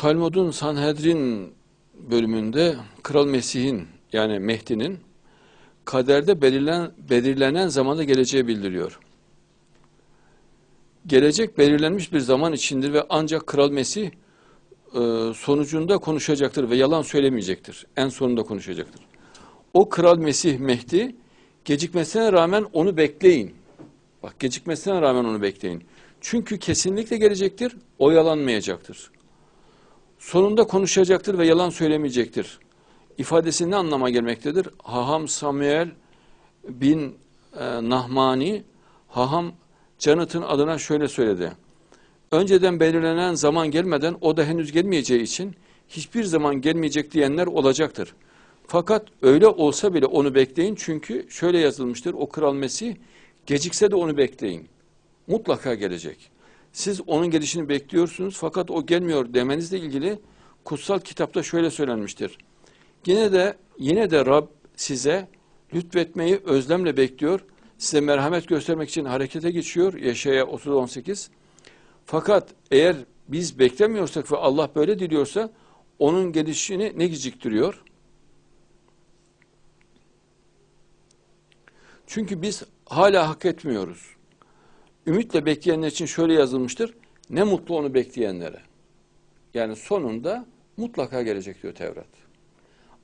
Talmud'un Sanhedrin bölümünde Kral Mesih'in yani Mehdi'nin kaderde belirlen, belirlenen zamanda geleceği bildiriyor. Gelecek belirlenmiş bir zaman içindir ve ancak Kral Mesih e, sonucunda konuşacaktır ve yalan söylemeyecektir. En sonunda konuşacaktır. O Kral Mesih Mehdi gecikmesine rağmen onu bekleyin. Bak gecikmesine rağmen onu bekleyin. Çünkü kesinlikle gelecektir, oyalanmayacaktır. Sonunda konuşacaktır ve yalan söylemeyecektir. İfadesi ne anlama gelmektedir? Haham Samuel bin e, Nahmani, Haham Canıt'ın adına şöyle söyledi. Önceden belirlenen zaman gelmeden o da henüz gelmeyeceği için hiçbir zaman gelmeyecek diyenler olacaktır. Fakat öyle olsa bile onu bekleyin çünkü şöyle yazılmıştır. O Kral Mesih gecikse de onu bekleyin. Mutlaka gelecek. Siz onun gelişini bekliyorsunuz fakat o gelmiyor demenizle ilgili kutsal kitapta şöyle söylenmiştir. Yine de yine de Rab size lütfetmeyi özlemle bekliyor. Size merhamet göstermek için harekete geçiyor. Yaşaya 30-18. Fakat eğer biz beklemiyorsak ve Allah böyle diliyorsa onun gelişini ne geciktiriyor? Çünkü biz hala hak etmiyoruz. Ümitle bekleyenler için şöyle yazılmıştır. Ne mutlu onu bekleyenlere. Yani sonunda mutlaka gelecek diyor Tevrat.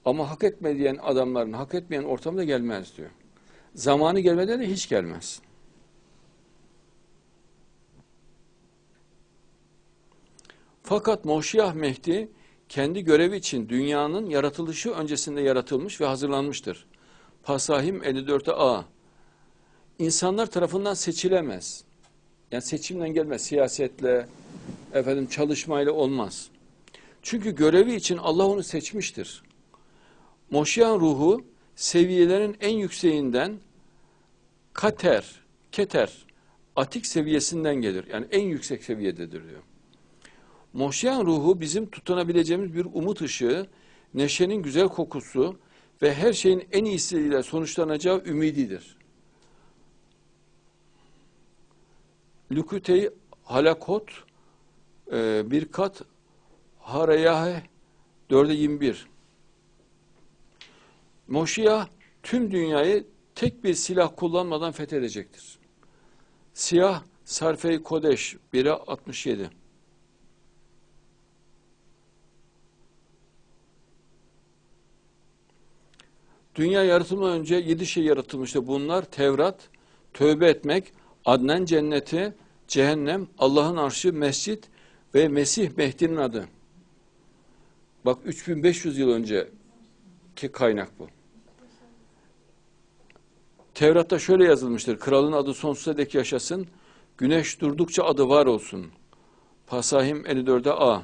Ama hak etmeyen adamların hak etmeyen ortamda gelmez diyor. Zamanı gelmeden de hiç gelmez. Fakat Moşiyah Mehdi kendi görevi için dünyanın yaratılışı öncesinde yaratılmış ve hazırlanmıştır. Pasahim 54'e A. İnsanlar tarafından seçilemez. Yani seçimden gelmez, siyasetle, efendim çalışmayla olmaz. Çünkü görevi için Allah onu seçmiştir. Moşiyan ruhu seviyelerin en yükseğinden kater, keter, atik seviyesinden gelir. Yani en yüksek seviyededir diyor. Moşiyan ruhu bizim tutunabileceğimiz bir umut ışığı, neşenin güzel kokusu ve her şeyin en iyisiyle sonuçlanacağı ümididir. Lükütey halakot e, bir kat harayahe 4'e 21 Moşiyah tüm dünyayı tek bir silah kullanmadan fethedecektir. Siyah Sarfe-i Kodeş 1'e 67 Dünya yaratılmadan önce yedi şey yaratılmıştı. Bunlar Tevrat, tövbe etmek, Adnen cenneti, cehennem, Allah'ın arşı, mescit ve Mesih Mehdi'nin adı. Bak 3500 yıl önceki kaynak bu. Tevrat'ta şöyle yazılmıştır. Kralın adı sonsuza dek yaşasın. Güneş durdukça adı var olsun. Pasahim 54'e A.